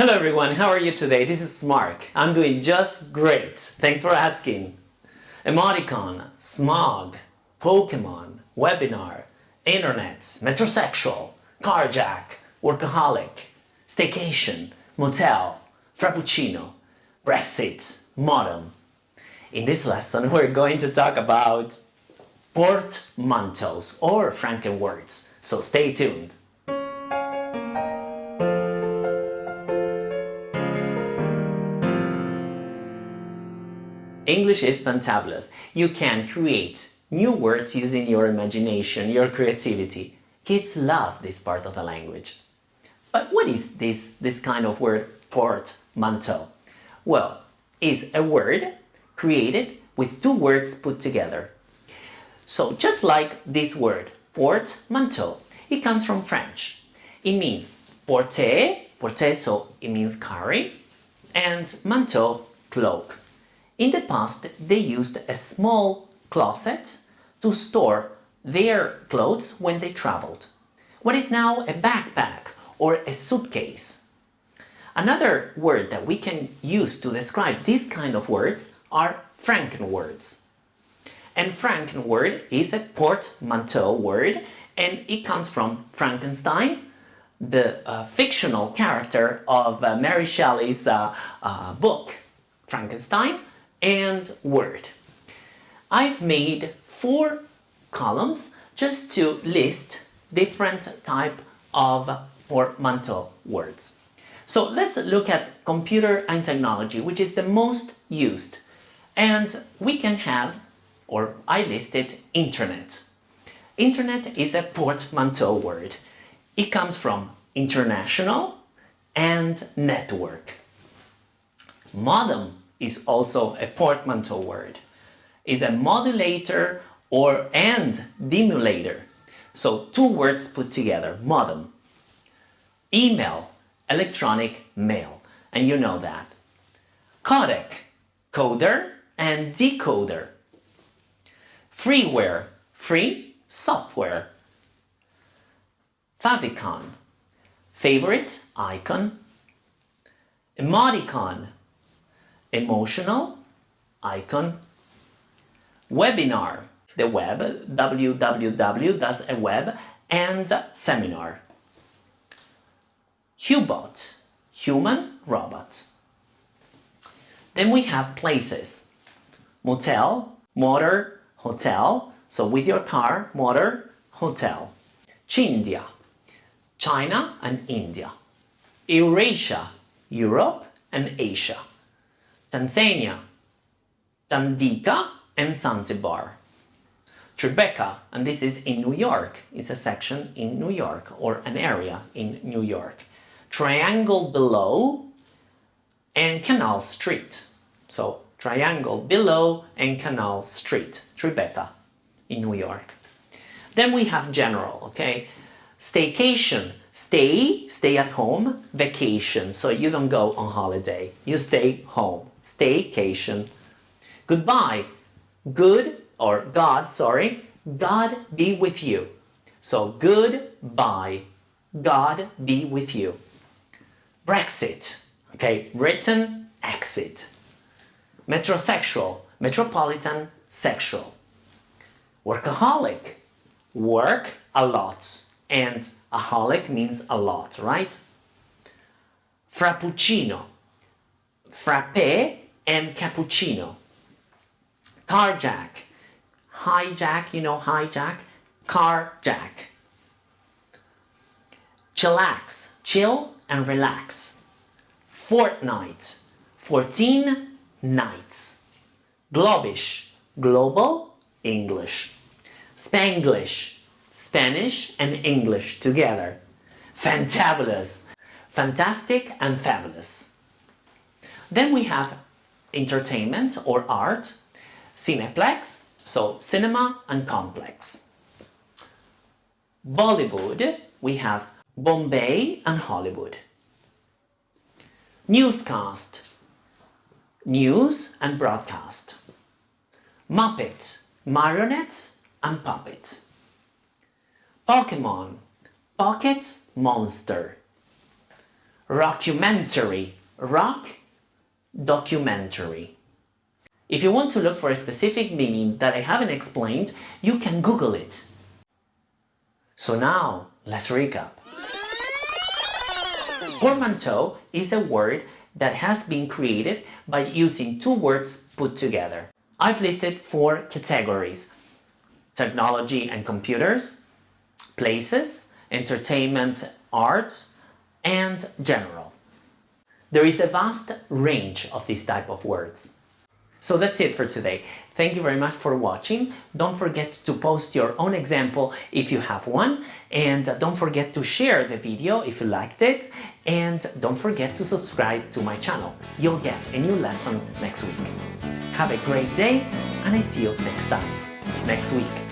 Hello everyone, how are you today? This is Mark. I'm doing just great. Thanks for asking. Emoticon, smog, Pokemon, webinar, internet, metrosexual, carjack, workaholic, staycation, motel, frappuccino, Brexit, modem. In this lesson we're going to talk about portmanteaus or Frankenwords, so stay tuned. English is fantabulous. You can create new words using your imagination, your creativity. Kids love this part of the language. But what is this, this kind of word, portmanteau? Well, is a word created with two words put together. So just like this word, portmanteau, it comes from French. It means porter, porter so it means carry, and manteau, cloak. In the past, they used a small closet to store their clothes when they traveled. What is now a backpack or a suitcase? Another word that we can use to describe these kind of words are Frankenwords. And Frankenword is a portmanteau word and it comes from Frankenstein, the uh, fictional character of uh, Mary Shelley's uh, uh book Frankenstein, and word. I've made four columns just to list different type of portmanteau words. So let's look at computer and technology, which is the most used. And we can have, or I listed, internet. Internet is a portmanteau word. It comes from international and network. Modem is also a portmanteau word. Is a modulator or and demodulator. So two words put together, modem. Email, electronic mail, and you know that. Codec, coder and decoder. Freeware, free software. Favicon, favorite icon. Emoticon, emotional icon. Webinar. The web www does a web and seminar. Hubot human robot. Then we have places. Motel motor hotel. So with your car motor hotel. Chindia. China and India. Eurasia Europe and Asia Tanzania, Tanganyika and Zanzibar. Tribeca, and this is in New York, is a section in New York or an area in New York. Triangle below and Canal Street. So triangle below and Canal Street, Tribeca in New York. Then we have general, okay? Staycation, stay, stay at home, vacation, so you don't go on holiday, you stay home staycation. Goodbye, good or God, sorry, God be with you. So goodbye, God be with you. Brexit, okay, Britain exit. Metrosexual, metropolitan sexual. Workaholic, work a lot. And a holic means a lot, right? Frappuccino, frappe and cappuccino. Carjack, hijack, you know hijack, carjack. Chillax, chill and relax. Fortnight, 14 nights. Globish, global, English. Spanglish, Spanish and English together. Fantabulous, fantastic and fabulous. Then we have entertainment or art, cineplex, so cinema and complex. Bollywood, we have Bombay and Hollywood. Newscast, news and broadcast. Muppet, marionette and puppet. Pokemon, pocket monster. rockumentary. Rock, documentary. If you want to look for a specific meaning that I haven't explained, you can Google it. So now, let's recap. Portmanteau is a word that has been created by using two words put together. I've listed four categories. Technology and computers, places, entertainment, arts, and general. There is a vast range of this type of words. So that's it for today. Thank you very much for watching. Don't forget to post your own example if you have one and don't forget to share the video if you liked it and don't forget to subscribe to my channel. You'll get a new lesson next week. Have a great day and I see you next time, next week.